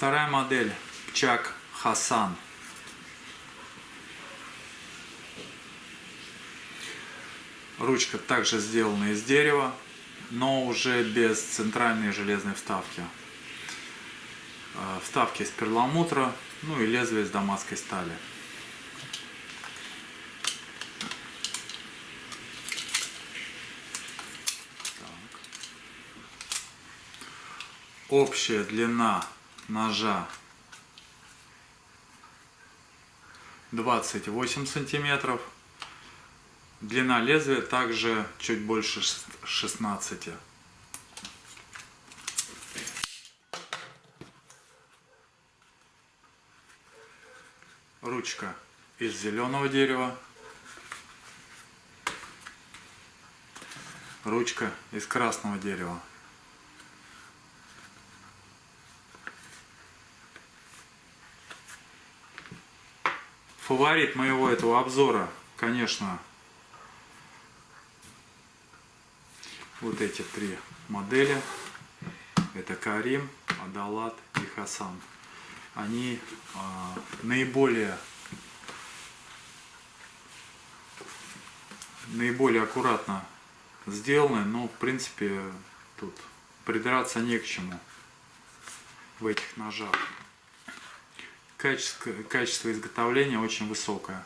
Вторая модель Чак Хасан. Ручка также сделана из дерева, но уже без центральной железной вставки. Э, Вставки из перламутра, ну и лезвие из дамасской стали. Так. Общая длина ножа 28 сантиметров. Длина лезвия также чуть больше 16. Ручка из зеленого дерева. Ручка из красного дерева. Фаворит моего этого обзора, конечно, вот эти три модели. Это Карим, Адалат и Хасан. Они а, наиболее наиболее аккуратно сделаны, но в принципе тут придраться не к чему в этих ножах. Качество, качество изготовления очень высокое.